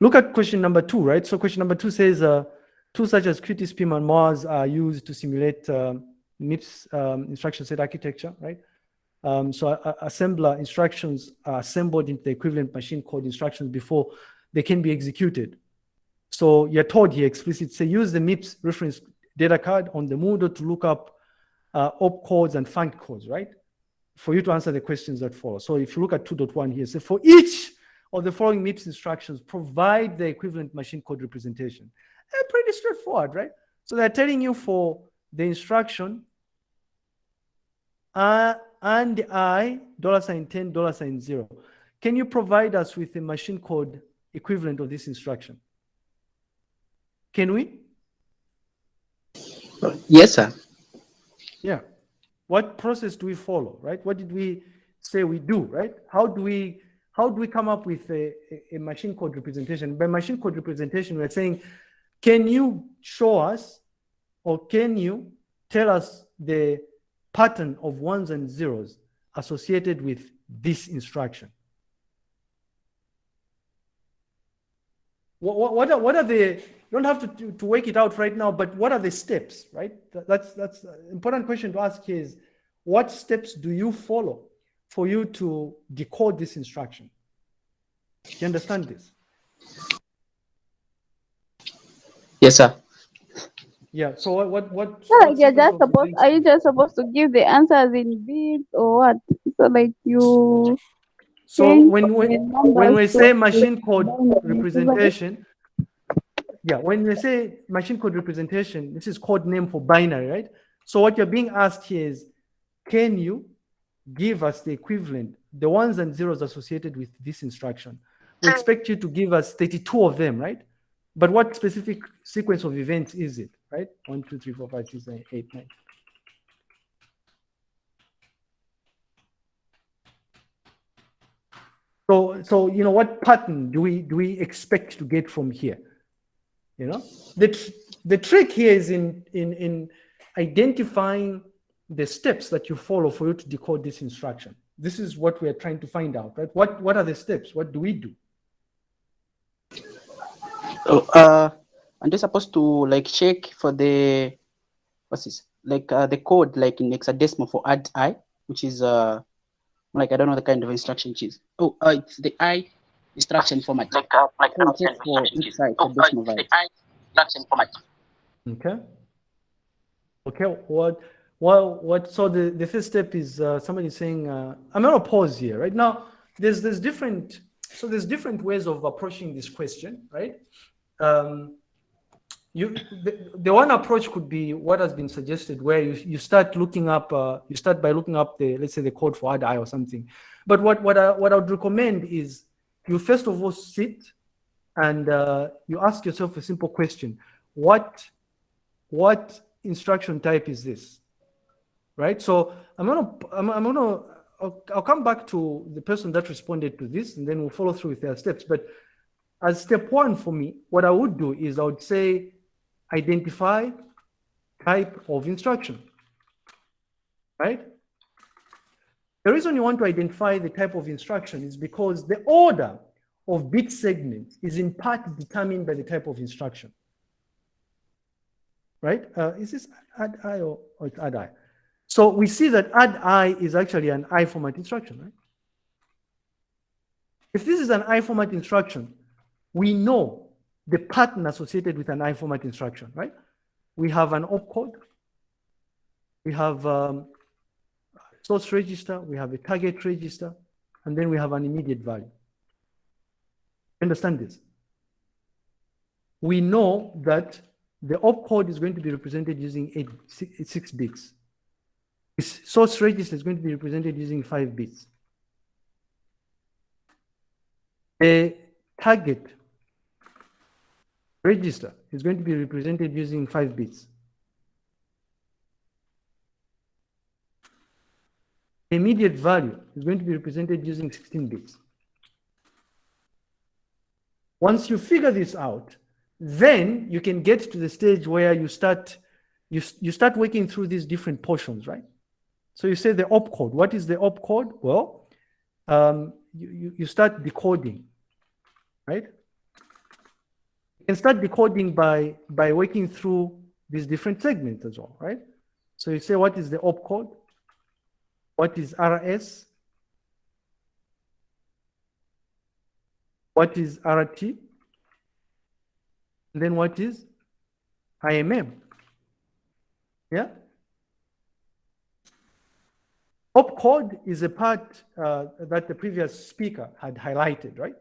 look at question number two, right? So question number two says, uh, tools such as QtSpim and MARS are used to simulate uh, MIPS um, instruction set architecture, right? Um, so uh, assembler instructions are assembled into the equivalent machine code instructions before they can be executed. So you're told here explicitly, say use the MIPS reference data card on the Moodle to look up uh, op codes and func codes, right? For you to answer the questions that follow. So if you look at 2.1 here, say for each of the following MIPS instructions, provide the equivalent machine code representation. Eh, pretty straightforward, right? So they're telling you for the instruction, uh, and I, dollar sign 10, dollar sign zero. Can you provide us with a machine code equivalent of this instruction? Can we? Yes, sir. Yeah. What process do we follow, right? What did we say we do, right? How do we how do we come up with a, a machine code representation? By machine code representation, we're saying, can you show us or can you tell us the pattern of ones and zeros associated with this instruction? What, what, are, what are the, you don't have to, to, work it out right now, but what are the steps, right? That's, that's an important question to ask is, what steps do you follow for you to decode this instruction? Do you understand this? Yes, sir. Yeah. So what what what? Yeah, you're just supposed. Are you just supposed to give the answers in bits or what? So like you. So when when when we say machine code representation, yeah, when we say machine code representation, this is code name for binary, right? So what you're being asked here is, can you give us the equivalent, the ones and zeros associated with this instruction? We mm. expect you to give us 32 of them, right? But what specific sequence of events is it, right? One, two, three, four, five, six, seven, eight, nine. So, so you know, what pattern do we do we expect to get from here? You know, the tr the trick here is in in in identifying the steps that you follow for you to decode this instruction. This is what we are trying to find out, right? What what are the steps? What do we do? Oh, uh, and they're supposed to like check for the what's this? Like uh, the code like in hexadecimal for add i, which is uh like I don't know the kind of instruction which is. Oh, uh, it's the i instruction format. Like uh, like So check for each side oh, for decimal uh, value. I instruction format. Okay. Okay. What? Well, what? So the the first step is uh, somebody saying, uh, I'm gonna pause here. Right now, there's there's different. So there's different ways of approaching this question, right? Um, you the, the one approach could be what has been suggested, where you you start looking up. Uh, you start by looking up the let's say the code for add i or something. But what what I what I would recommend is you first of all sit and uh, you ask yourself a simple question: What what instruction type is this? Right? So I'm gonna, I'm, I'm gonna, I'll, I'll, come back to the person that responded to this, and then we'll follow through with their steps. But as step one for me, what I would do is I would say, identify type of instruction, right? The reason you want to identify the type of instruction is because the order of bit segments is in part determined by the type of instruction, right? Uh, is this add I or, or add I? So we see that add i is actually an i format instruction, right? If this is an i format instruction, we know the pattern associated with an i format instruction, right? We have an opcode, we have um, source register, we have a target register, and then we have an immediate value. Understand this? We know that the opcode is going to be represented using eight, six, six bits. This source register is going to be represented using five bits. A target register is going to be represented using five bits. The Immediate value is going to be represented using 16 bits. Once you figure this out, then you can get to the stage where you start you, you start working through these different portions, right? So you say the opcode. What is the opcode? Well, um, you, you, start decoding, right? You can start decoding by, by working through these different segments as well, right? So you say, what is the opcode? What is RS? What is RT? And then what is IMM? Yeah? Opcode is a part uh, that the previous speaker had highlighted, right?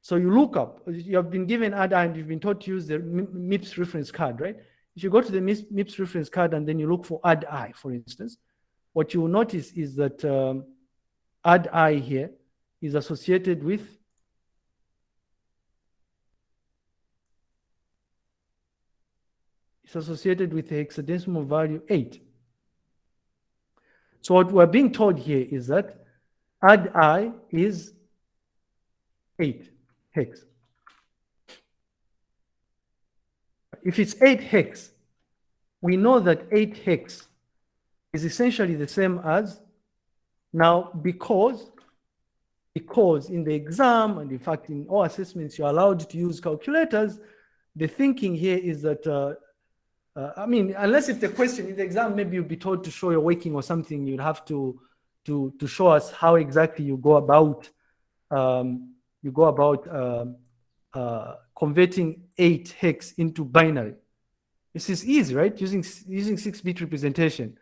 So you look up, you have been given ADA and you've been taught to use the MIPS reference card, right? If you go to the MIPS reference card and then you look for add I, for instance, what you will notice is that um, add I here is associated with it's associated with the hexadecimal value 8. So what we're being told here is that add I is 8 hex. If it's 8 hex, we know that 8 hex is essentially the same as now because because in the exam and in fact in all assessments you're allowed to use calculators the thinking here is that uh, uh, I mean, unless if the question in the exam, maybe you'll be told to show your working or something, you'd have to to to show us how exactly you go about um, you go about uh, uh, converting eight hex into binary. This is easy, right? Using using six-bit representation,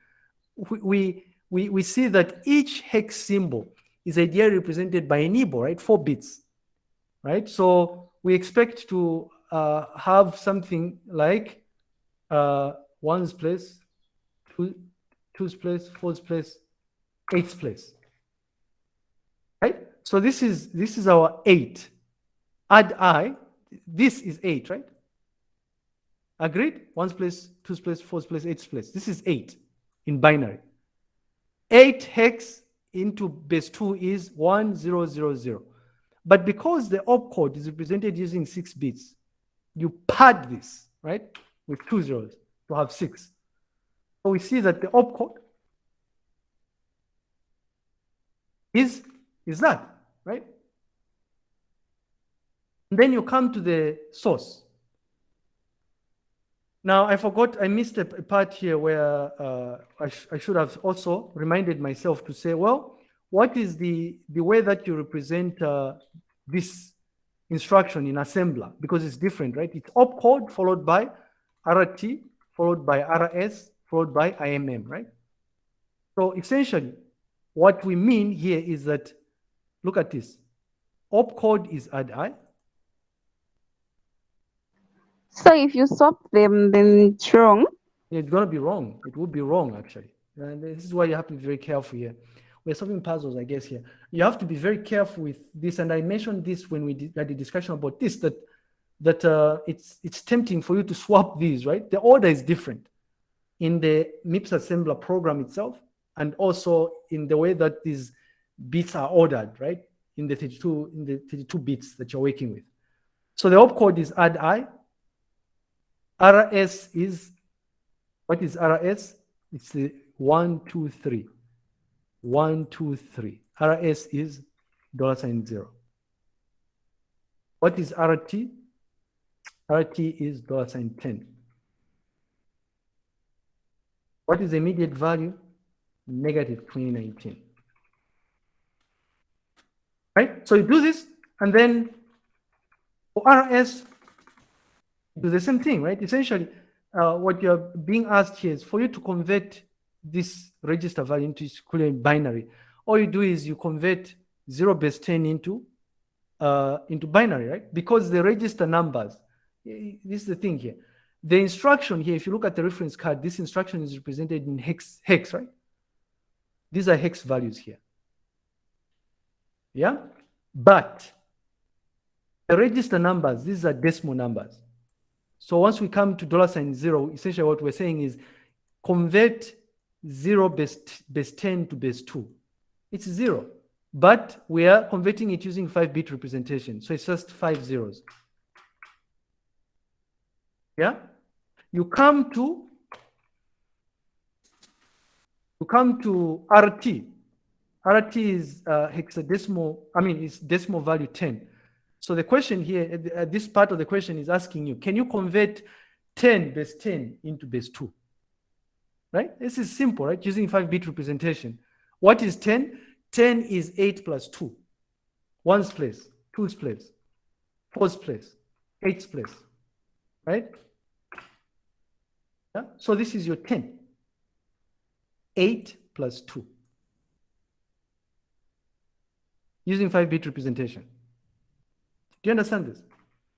we, we we see that each hex symbol is ideally represented by a nibble, right? Four bits, right? So we expect to uh, have something like uh, ones place, two, two's place, four's place, eight's place. Right? So this is this is our eight. Add i, this is eight, right? Agreed? One's place, two's place, four's place, eight's place. This is eight in binary. Eight hex into base two is one zero zero zero. But because the opcode is represented using six bits, you pad this, right? With two zeros to have six. So we see that the opcode is, is that, right? And then you come to the source. Now, I forgot, I missed a part here where uh, I, sh I should have also reminded myself to say, well, what is the, the way that you represent uh, this instruction in assembler? Because it's different, right? It's opcode followed by RT followed by RS followed by IMM, right? So essentially, what we mean here is that, look at this. Opcode is add I. So if you swap them, then it's wrong. It's going to be wrong. It would be wrong, actually. And this is why you have to be very careful here. We're solving puzzles, I guess, here. You have to be very careful with this. And I mentioned this when we had the discussion about this, that that uh, it's, it's tempting for you to swap these, right? The order is different in the MIPS assembler program itself, and also in the way that these bits are ordered, right? In the 32, in the 32 bits that you're working with. So the opcode is add I. RS is, what is RS? It's the one, two, three. One, two, three. RS is dollar sign zero. What is RT? RT is dollar sign 10. What is the immediate value? Negative 2019. Right? So you do this, and then for RS, do the same thing, right? Essentially, uh, what you're being asked here is for you to convert this register value into its equivalent binary. All you do is you convert 0 base 10 into uh, into binary, right? Because the register numbers this is the thing here. The instruction here, if you look at the reference card, this instruction is represented in hex, hex, right? These are hex values here. Yeah? But the register numbers, these are decimal numbers. So once we come to dollar sign zero, essentially what we're saying is convert zero base, base 10 to base two. It's zero, but we are converting it using five bit representation. So it's just five zeros. Yeah? You come to you come to RT. RT is uh, hexadecimal, I mean, it's decimal value 10. So the question here, the- at this part of the question is asking you, can you convert 10 base 10 into base 2? Right? This is simple, right? Using 5-bit representation. What is 10? 10 is 8 plus 2. Ones place, twos place, fours place, eights place. Right? Yeah? So this is your 10. 8 plus 2. Using 5-bit representation. Do you understand this?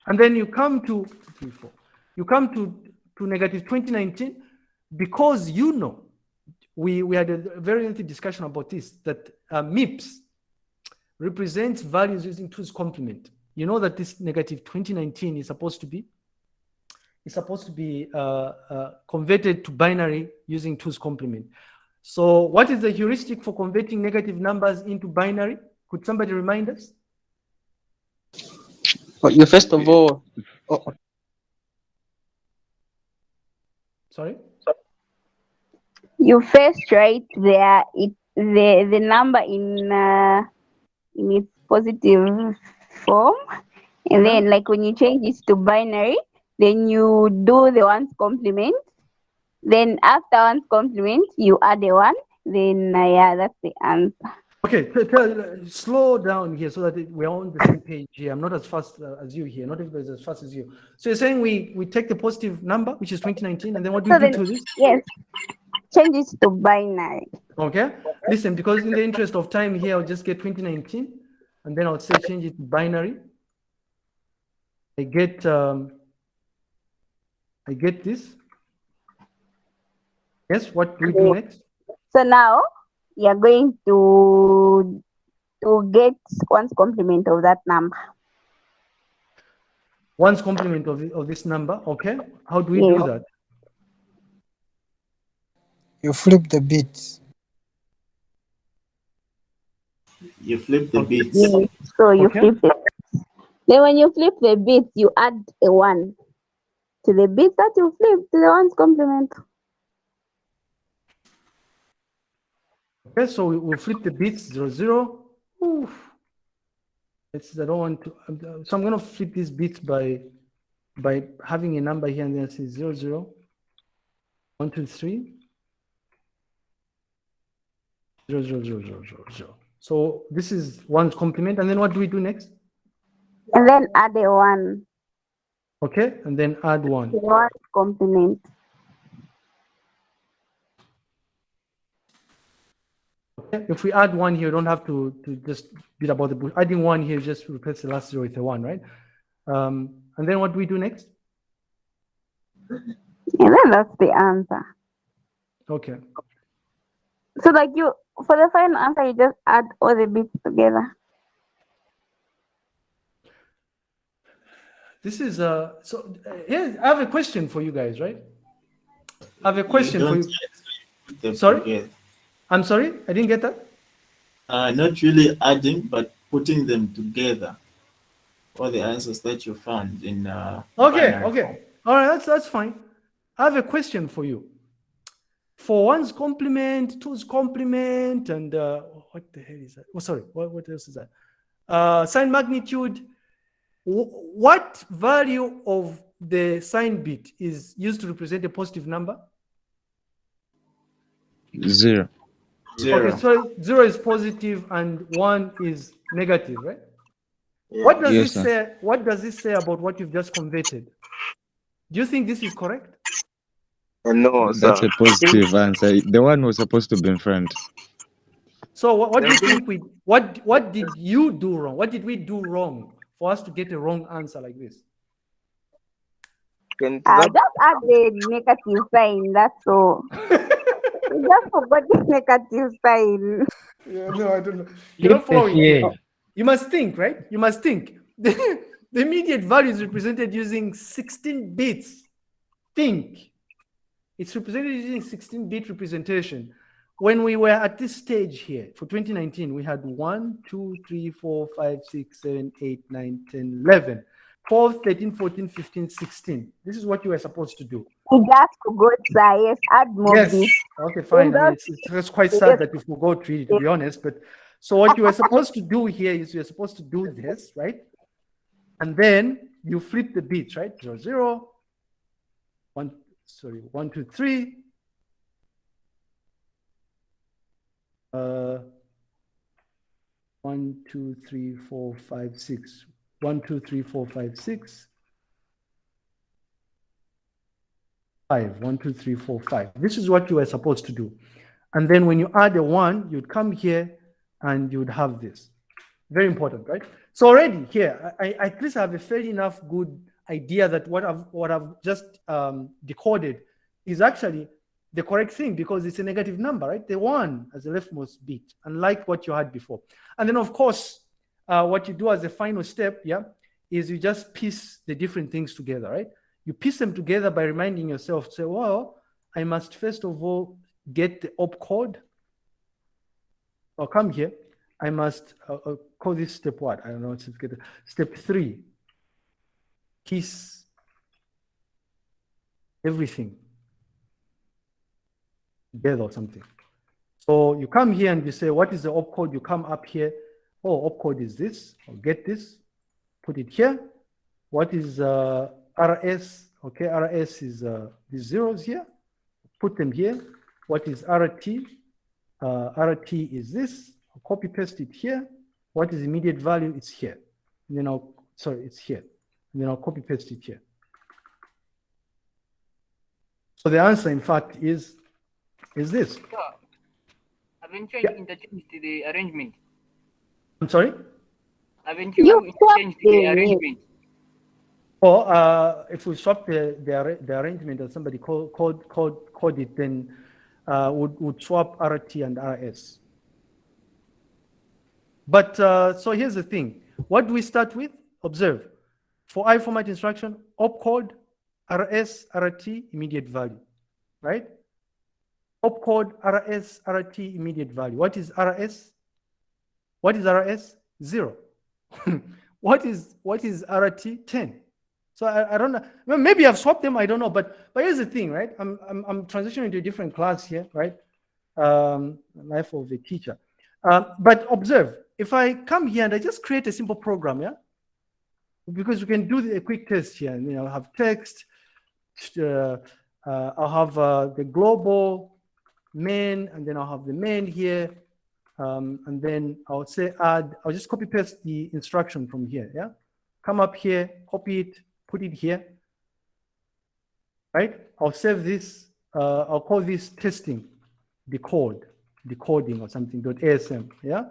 And then you come to three, four. You come to, to negative 2019 because you know we, we had a very lengthy discussion about this that uh, MIPS represents values using two's complement. You know that this negative 2019 is supposed to be is supposed to be uh, uh, converted to binary using two's complement. So what is the heuristic for converting negative numbers into binary? Could somebody remind us? Well, you first of all, oh, Sorry? You first write there it the the number in uh, in its positive form, and then like when you change it to binary, then you do the ones complement. Then after ones complement, you add the one. Then uh, yeah, that's the answer. Okay, slow down here so that we're on the same page here. I'm not as fast uh, as you here. Not everybody's as fast as you. So you're saying we we take the positive number, which is 2019, and then what do So we do then- to this? Yes, change it to binary. Okay, listen, because in the interest of time here, I'll just get 2019, and then I'll say change it to binary. I get um, I get this. Yes, what do we do next? So now you're going to to get one's complement of that number. One's complement of, of this number. Okay, how do we do that? You flip the bits. You flip the bits. Yes. So you Okay. flip it. Then when you flip the bits, you add a one to the bit that you flip to the one's complement. Okay, so we will flip the bits zero zero. Oof. It's I don't want to. Uh, So I'm gonna flip these bits by by having a number here and then say zero zero. One two three. Zero zero zero zero zero zero. So this is one's complement, and then what do we do next? And then add a one Okay, and then add one. one's complement. Okay, If we add one here, you don't have to to just beat about the bush. Adding one here just replace the last zero with a one, right? Um, and then what do we do next? And then that's the answer. Okay. So like you for the final answer you just add all the bits together. This is a, so uh, here I have a question for you guys, right? I have a question for you. Sorry? I'm sorry, I didn't get that. Uh, not really adding, but putting them together. All the answers that you found in. Uh, Okay, okay. All right, that's that's fine. I have a question for you. For one's complement, two's complement, and uh, what the hell is that? Oh, sorry, what, what else is that? Uh, sign magnitude. Wh- What value of the sign bit is used to represent a positive number? Zero. Zero. Okay, so zero is positive and one is negative, right? What does Yes, this sir. say? What does this say about what you've just converted? Do you think this is correct? Uh, no, That's sir. a positive answer. The one was supposed to be in front. So what, what do you think we what what did you do wrong? What did we do wrong for us to get a wrong answer like this? Can Uh, that, just add the negative sign, that's all. just forgot the negative sign. Yeah, no, I don't know. You're not following. You must think, right? You must think. The, the immediate value is represented using 16 bits. Think. It's represented using 16 bit representation. When we were at this stage here for 2019, we had 1, 2, 3, 4, 5, 6, 7, 8, 9, 10, 11, 12, 13, 14, 15, 16. This is what you were supposed to do. You just forgot, sir. Yes, add more Yes. Okay, fine. I mean, it's, it's quite sad that you forgot really, to be honest. But so what you were supposed to do here is you're supposed to do this, right? And then you flip the bits, right? Zero, zero, one, sorry, one, two, three. Uh, one, two, three, four, five, six. One, two, three, four, five, six. Five. One, two, three, four, five. This is what you were supposed to do. And then when you add a one, you'd come here and you'd have this. Very important, right? So already here, I, I at least have a fairly enough good idea that what I've what I've just um, decoded is actually the correct thing because it's a negative number, right? The one as the leftmost bit, unlike what you had before. And then of course, uh, what you do as a final step, yeah, is you just piece the different things together, right? You piece them together by reminding yourself, say, well, I must first of all get the opcode. I'll come here. I must uh, uh, call this step what? I don't know. Step, step three. Piece everything together or something. So you come here and you say, what is the opcode? You come up here. Oh, opcode is this. I'll get this. Put it here. What is uh, RS? Okay, RS is uh, these zeros here. Put them here. What is RT? Uh, RT is this. I'll copy paste it here. What is immediate value? It's here. And then I'll, sorry, it's here. And then I'll copy paste it here. So the answer, in fact, is is this. Eventually, Yeah. interchange the arrangement. I'm sorry. Eventually, You interchange the swapped arrangement. Or uh, if we swap the, the, the arrangement that somebody called code, code, code it, then uh, would, would swap RT and RS. But uh, so here's the thing. What do we start with? Observe. For I format instruction, opcode, RS, RT, immediate value, right? Opcode, RS, RT, immediate value. What is RS? What is RS? Zero. what is what is RT? 10. So I, I don't know. Maybe I've swapped them. I don't know. But but here's the thing, right? I'm I'm, I'm transitioning to a different class here, right? Um, life of a teacher. Um, but observe, if I come here and I just create a simple program, yeah, because we can do the, a quick test here. And, you know, have text. Uh, uh, I'll have uh, the global main, and then I'll have the main here. Um, and then I'll say add, I'll just copy paste the instruction from here, yeah? Come up here, copy it, put it here, right? I'll save this, uh, I'll call this testing, decode, decoding or something, dot ASM, yeah?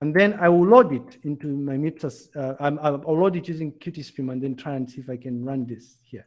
And then I will load it into my meters, uh, I'm, I'll load it using QtSpim and then try and see if I can run this here.